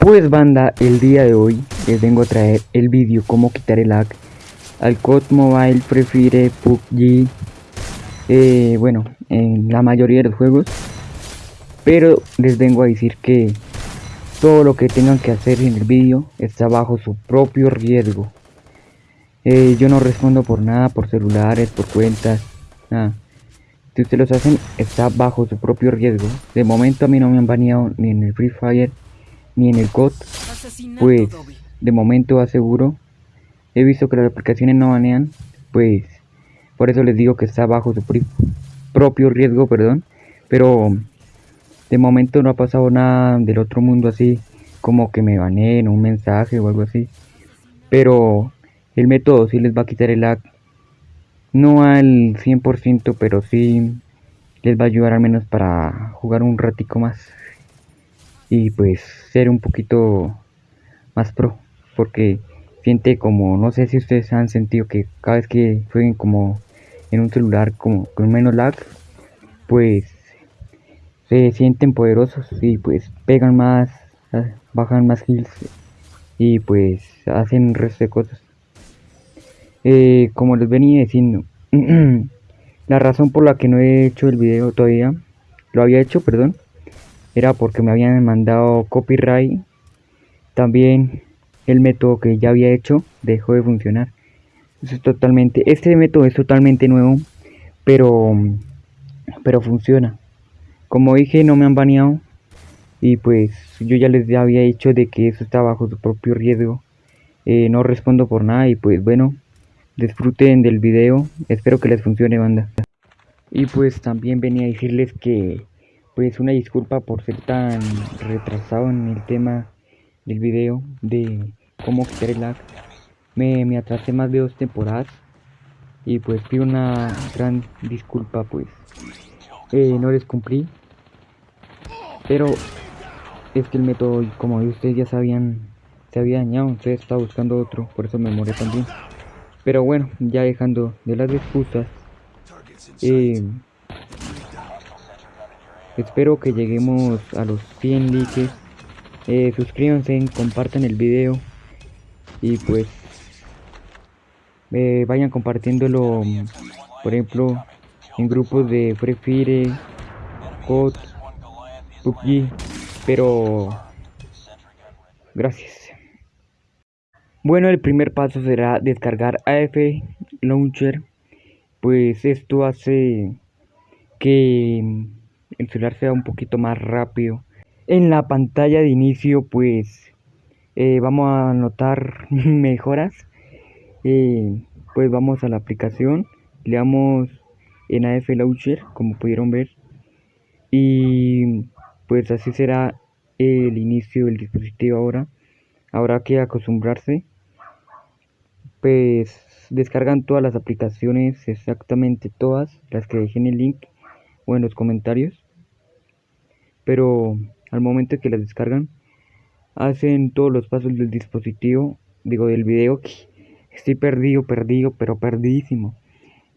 Pues banda, el día de hoy les vengo a traer el vídeo cómo quitar el lag al COD Mobile, Prefiere, PUBG, eh, bueno, en la mayoría de los juegos. Pero les vengo a decir que todo lo que tengan que hacer en el vídeo está bajo su propio riesgo. Eh, yo no respondo por nada, por celulares, por cuentas, nada. Si ustedes los hacen, está bajo su propio riesgo. De momento a mí no me han baneado ni en el Free Fire ni en el COD, pues de momento aseguro. He visto que las aplicaciones no banean, pues por eso les digo que está bajo su propio riesgo, perdón. Pero de momento no ha pasado nada del otro mundo así, como que me baneen un mensaje o algo así. Pero el método sí les va a quitar el lag. No al 100%, pero sí les va a ayudar al menos para jugar un ratico más y pues ser un poquito más pro porque siente como no sé si ustedes han sentido que cada vez que jueguen como en un celular como con menos lag pues se sienten poderosos y pues pegan más bajan más kills y pues hacen un resto de cosas. Eh, como les venía diciendo la razón por la que no he hecho el video todavía lo había hecho perdón era porque me habían mandado copyright. También el método que ya había hecho dejó de funcionar. Eso es totalmente, este método es totalmente nuevo, pero, pero funciona. Como dije, no me han baneado y pues yo ya les había dicho de que eso está bajo su propio riesgo. Eh, no respondo por nada y pues bueno, disfruten del video. Espero que les funcione, banda. Y pues también venía a decirles que pues una disculpa por ser tan retrasado en el tema del video de cómo quitar el lag. Me, me atrasé más de dos temporadas y pues pido una gran disculpa pues eh, no les cumplí pero es que el método como ustedes ya sabían se había dañado entonces estaba buscando otro por eso me moré también pero bueno ya dejando de las excusas eh, Espero que lleguemos a los 100 likes. Eh, suscríbanse, compartan el video. Y pues eh, vayan compartiéndolo, por ejemplo, en grupos de Free Fire, COD, PUBG. Pero gracias. Bueno, el primer paso será descargar AF Launcher. Pues esto hace que el celular sea un poquito más rápido. En la pantalla de inicio pues eh, vamos a notar mejoras. Eh, pues vamos a la aplicación, le damos en AF Launcher como pudieron ver y pues así será el inicio del dispositivo ahora. Habrá que acostumbrarse. Pues descargan todas las aplicaciones, exactamente todas, las que dejé en el link o en los comentarios pero al momento que las descargan hacen todos los pasos del dispositivo digo del video estoy perdido perdido pero perdidísimo.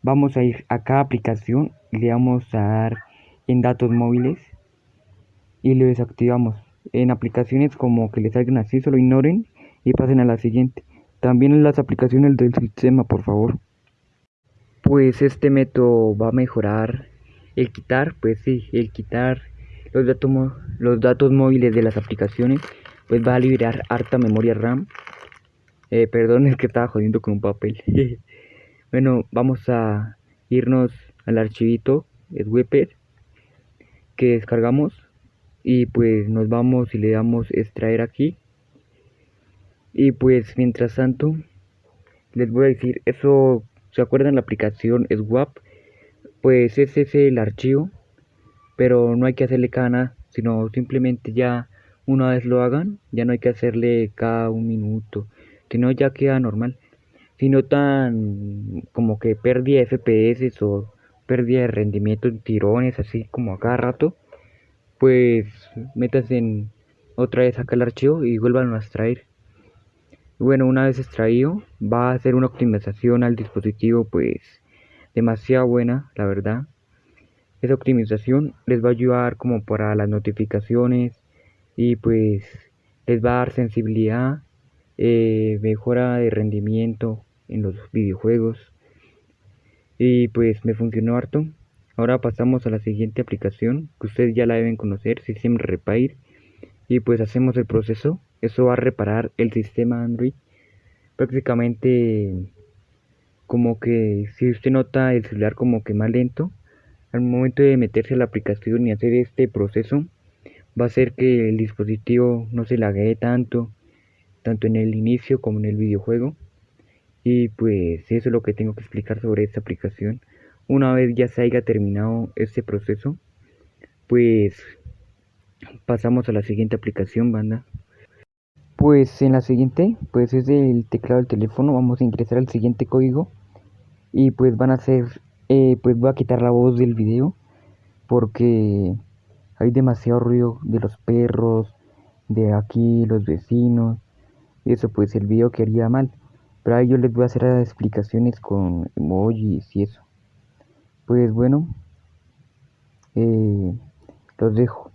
Vamos a ir a cada aplicación le vamos a dar en datos móviles y lo desactivamos. En aplicaciones como que les salgan así solo ignoren y pasen a la siguiente. También en las aplicaciones del sistema por favor. Pues este método va a mejorar el quitar pues sí el quitar los datos, los datos móviles de las aplicaciones, pues va a liberar harta memoria RAM. Eh, perdón, es que estaba jodiendo con un papel. bueno, vamos a irnos al archivito, Swepper, que descargamos. Y pues nos vamos y le damos extraer aquí. Y pues mientras tanto, les voy a decir, eso, ¿se acuerdan la aplicación Swap? Pues ese es el archivo pero no hay que hacerle cada sino simplemente ya una vez lo hagan, ya no hay que hacerle cada un minuto, sino ya queda normal. Si no tan como que pérdida de FPS o pérdida de rendimiento en tirones, así como a cada rato, pues metas en otra vez acá el archivo y vuelvan a extraer. Bueno, una vez extraído, va a hacer una optimización al dispositivo, pues demasiado buena, la verdad. Esa optimización les va a ayudar como para las notificaciones y pues les va a dar sensibilidad, eh, mejora de rendimiento en los videojuegos y pues me funcionó harto. Ahora pasamos a la siguiente aplicación que ustedes ya la deben conocer, System Repair y pues hacemos el proceso. Eso va a reparar el sistema Android. Prácticamente como que si usted nota el celular como que más lento, al momento de meterse a la aplicación y hacer este proceso, va a hacer que el dispositivo no se laguee tanto, tanto en el inicio como en el videojuego. Y pues eso es lo que tengo que explicar sobre esta aplicación. Una vez ya se haya terminado este proceso, pues pasamos a la siguiente aplicación, banda. Pues en la siguiente, pues es el teclado del teléfono, vamos a ingresar al siguiente código y pues van a ser, eh, pues voy a quitar la voz del video porque hay demasiado ruido de los perros, de aquí los vecinos y eso pues el video quedaría mal. Pero ahí yo les voy a hacer explicaciones con emojis y eso. Pues bueno, eh, los dejo.